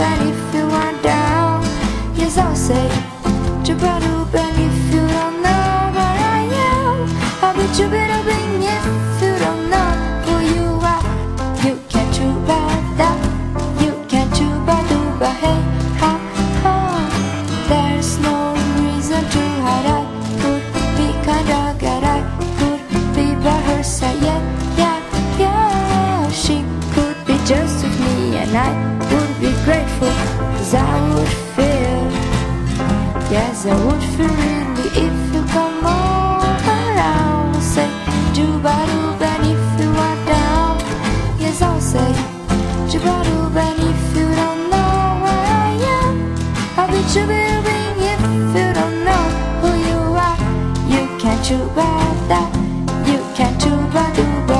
And if you are down. Yes, I'll say You're but open if you don't know where I am. I'll be you but open if you don't know who you are. You can't you bada You can't you bada ba hey ha ha. There's no reason to hide. I could be kinda good. I could be by her side. Yeah, yeah, yeah. She could be just with me and I would be grateful Cause I would feel Yes, I would feel really If you come over I'll say Juba Duba And if you are down. Yes, I'll say Juba Duba And if you don't know where I am. I'll be Juba If you don't know who you are. You can't Juba that You can't Juba Duba